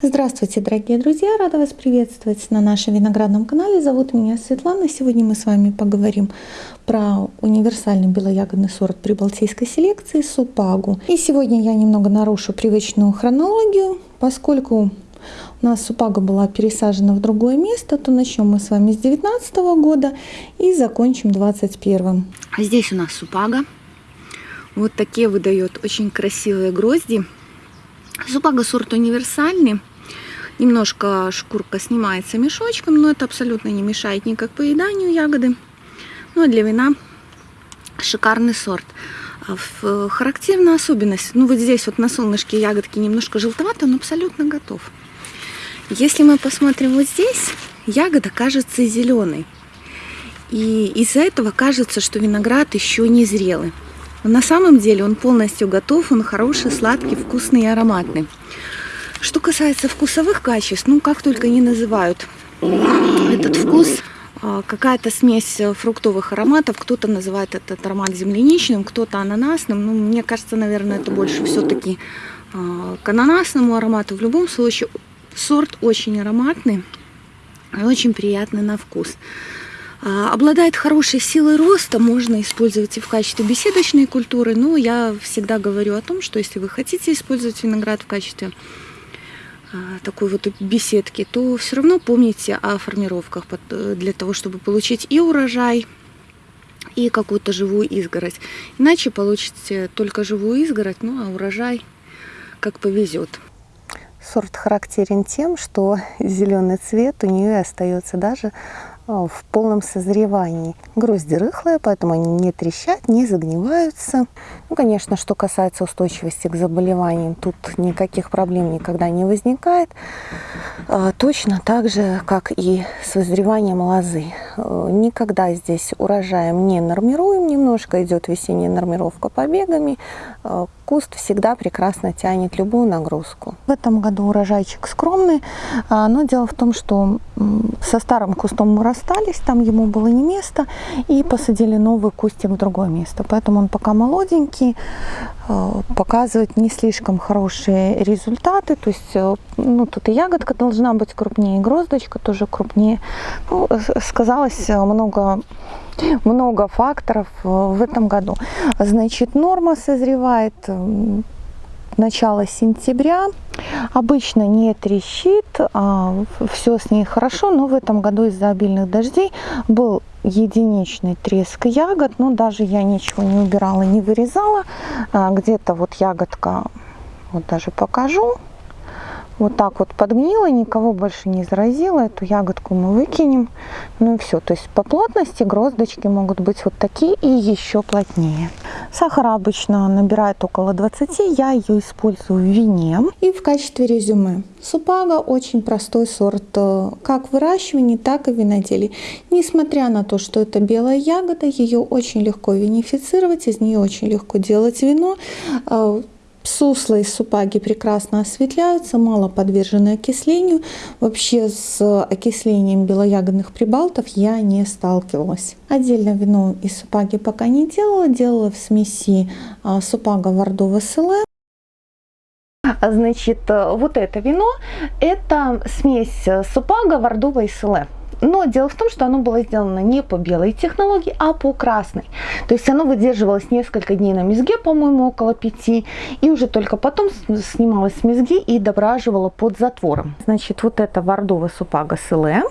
Здравствуйте, дорогие друзья! Рада вас приветствовать на нашем виноградном канале. Зовут меня Светлана. Сегодня мы с вами поговорим про универсальный белоягодный сорт прибалтийской селекции Супагу. И сегодня я немного нарушу привычную хронологию, поскольку у нас Супага была пересажена в другое место, то начнем мы с вами с 19 года и закончим 21. Здесь у нас Супага. Вот такие выдает очень красивые грозди. Супага сорт универсальный. Немножко шкурка снимается мешочком, но это абсолютно не мешает никак поеданию ягоды. Ну а для вина шикарный сорт. А характерная особенность, ну вот здесь вот на солнышке ягодки немножко желтоватые, он абсолютно готов. Если мы посмотрим вот здесь, ягода кажется зеленой. И из-за этого кажется, что виноград еще не зрелый. Но на самом деле он полностью готов, он хороший, сладкий, вкусный и ароматный. Что касается вкусовых качеств, ну как только не называют этот вкус, а, какая-то смесь фруктовых ароматов, кто-то называет этот аромат земляничным, кто-то ананасным, ну мне кажется, наверное, это больше все-таки а, к ананасному аромату. В любом случае, сорт очень ароматный и очень приятный на вкус. А, обладает хорошей силой роста, можно использовать и в качестве беседочной культуры, но я всегда говорю о том, что если вы хотите использовать виноград в качестве такой вот беседки, то все равно помните о формировках э, для того, чтобы получить и урожай, и какую-то живую изгородь. Иначе получите только живую изгородь, ну а урожай как повезет. Сорт характерен тем, что зеленый цвет у нее остается даже а, в полном созревании. Грозди рыхлые, поэтому они не трещат, не загниваются. Ну, конечно, что касается устойчивости к заболеваниям, тут никаких проблем никогда не возникает. А, точно так же, как и с вызреванием лозы. А, никогда здесь урожаем не нормируем, немножко идет весенняя нормировка побегами. Куст всегда прекрасно тянет любую нагрузку. В этом году урожайчик скромный, но дело в том, что со старым кустом мы расстались, там ему было не место, и посадили новый кустик в другое место. Поэтому он пока молоденький, э, показывает не слишком хорошие результаты. То есть, э, ну, тут и ягодка должна быть крупнее, и гроздочка тоже крупнее. Ну, сказалось много много факторов э, в этом году. Значит, норма созревает начало сентября. Обычно не трещит, а все с ней хорошо, но в этом году из-за обильных дождей был единичный треск ягод, но даже я ничего не убирала, не вырезала. А, где-то вот ягодка, вот даже покажу, вот так вот подгнила, никого больше не заразила. Эту ягодку мы выкинем. Ну и все. То есть по плотности гроздочки могут быть вот такие и еще плотнее. Сахар обычно набирает около 20. Я ее использую в вине. И в качестве резюме. Супага очень простой сорт э, как в выращивании, так и в виноделии. Несмотря на то, что это белая ягода, ее очень легко винифицировать, из нее очень легко делать вино э, Суслы из супаги прекрасно осветляются, мало подвержены окислению. Вообще с окислением белоягодных прибалтов я не сталкивалась. Отдельно вино из супаги пока не делала, делала в смеси а, супага Вардова СЛ. Значит, вот это вино, это смесь супага, вардова и селе. Но дело в том, что оно было сделано не по белой технологии, а по красной. То есть оно выдерживалось несколько дней на мезге, по-моему, около пяти. И уже только потом снималось с мезги и дображивало под затвором. Значит, вот это Вардова Супага Селе.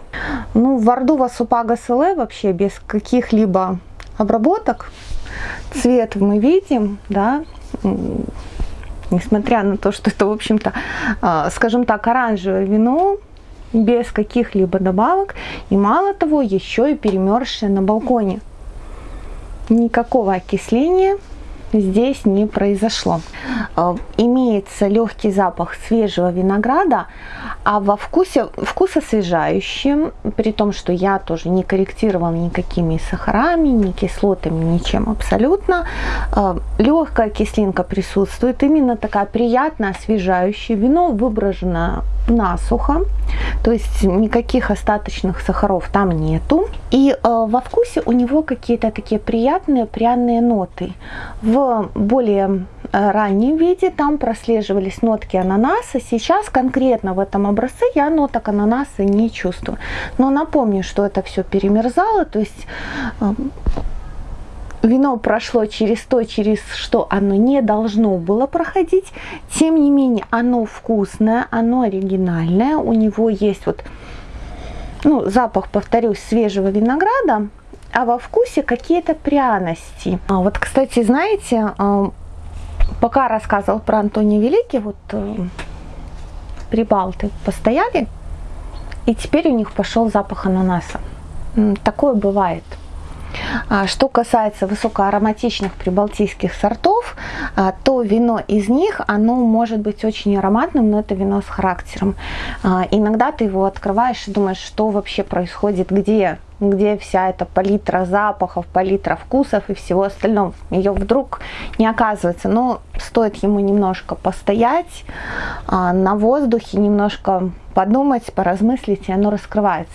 Ну, Вардова Супага Селе вообще без каких-либо обработок. Цвет мы видим, да, несмотря на то, что это, в общем-то, а, скажем так, оранжевое вино, без каких-либо добавок и мало того еще и перемерзшая на балконе. Никакого окисления здесь не произошло. Э, имеется легкий запах свежего винограда, а во вкусе вкус освежающий, при том, что я тоже не корректировала никакими сахарами, ни кислотами, ничем абсолютно. Э, легкая кислинка присутствует, именно такая приятная, освежающая. Вино выброжено насухо, то есть никаких остаточных сахаров там нету. И э, во вкусе у него какие-то такие приятные пряные ноты. В более э, раннем виде, там прослеживались нотки ананаса. Сейчас конкретно в этом образце я ноток ананаса не чувствую. Но напомню, что это все перемерзало, то есть эм, вино прошло через то, через что оно не должно было проходить. Тем не менее, оно вкусное, оно оригинальное. У него есть вот ну, запах, повторюсь, свежего винограда, а во вкусе какие-то пряности. А вот, кстати, знаете, а, пока рассказывал про Антония Великий, вот э, прибалты постояли, и теперь у них пошел запах ананаса. Такое бывает. А что касается высокоароматичных прибалтийских сортов, а, то вино из них, оно может быть очень ароматным, но это вино с характером. А, иногда ты его открываешь и думаешь, что вообще происходит, где где вся эта палитра запахов, палитра вкусов и всего остального. Ее вдруг не оказывается. Но стоит ему немножко постоять на воздухе, немножко подумать, поразмыслить, и оно раскрывается.